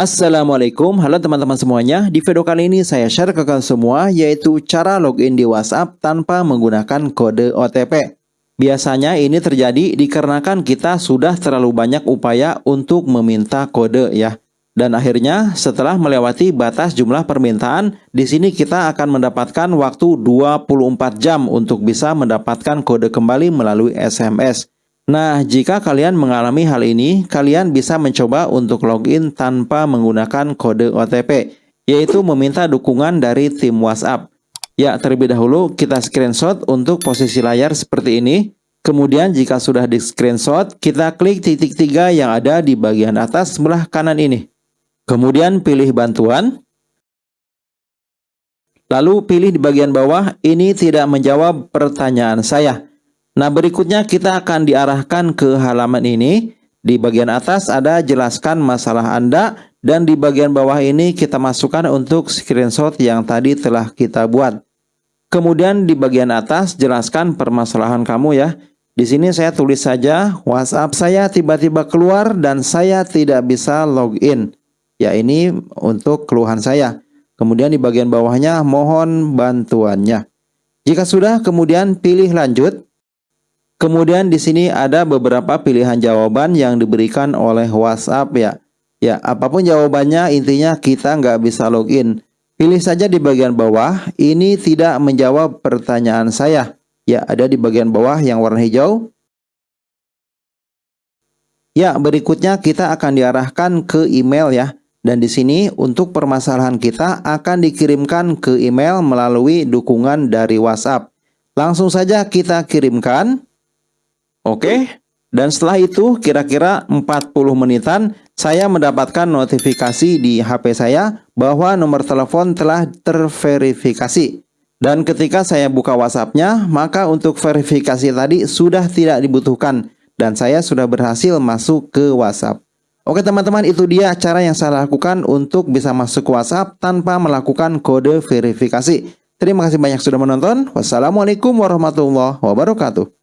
Assalamualaikum, halo teman-teman semuanya. Di video kali ini saya share ke kalian semua yaitu cara login di WhatsApp tanpa menggunakan kode OTP. Biasanya ini terjadi dikarenakan kita sudah terlalu banyak upaya untuk meminta kode ya. Dan akhirnya setelah melewati batas jumlah permintaan, di sini kita akan mendapatkan waktu 24 jam untuk bisa mendapatkan kode kembali melalui SMS. Nah, jika kalian mengalami hal ini, kalian bisa mencoba untuk login tanpa menggunakan kode OTP, yaitu meminta dukungan dari tim WhatsApp. Ya, terlebih dahulu kita screenshot untuk posisi layar seperti ini. Kemudian jika sudah di screenshot, kita klik titik tiga yang ada di bagian atas sebelah kanan ini. Kemudian pilih bantuan. Lalu pilih di bagian bawah, ini tidak menjawab pertanyaan saya. Nah berikutnya kita akan diarahkan ke halaman ini. Di bagian atas ada jelaskan masalah Anda dan di bagian bawah ini kita masukkan untuk screenshot yang tadi telah kita buat. Kemudian di bagian atas jelaskan permasalahan kamu ya. Di sini saya tulis saja WhatsApp saya tiba-tiba keluar dan saya tidak bisa login. Ya ini untuk keluhan saya. Kemudian di bagian bawahnya mohon bantuannya. Jika sudah kemudian pilih lanjut. Kemudian di sini ada beberapa pilihan jawaban yang diberikan oleh WhatsApp ya. Ya, apa pun jawabannya intinya kita nggak bisa login. Pilih saja di bagian bawah, ini tidak menjawab pertanyaan saya. Ya, ada di bagian bawah yang warna hijau. Ya, berikutnya kita akan diarahkan ke email ya. Dan di sini untuk permasalahan kita akan dikirimkan ke email melalui dukungan dari WhatsApp. Langsung saja kita kirimkan. Oke. Dan setelah itu kira-kira 40 menitan saya mendapatkan notifikasi di HP saya bahwa nomor telepon telah terverifikasi. Dan ketika saya buka WhatsAppnya, maka untuk verifikasi tadi sudah tidak dibutuhkan dan saya sudah berhasil masuk ke WhatsApp. Oke teman-teman, itu dia cara yang saya lakukan untuk bisa masuk ke WhatsApp tanpa melakukan kode verifikasi. Terima kasih banyak sudah menonton. Wassalamualaikum warahmatullahi wabarakatuh.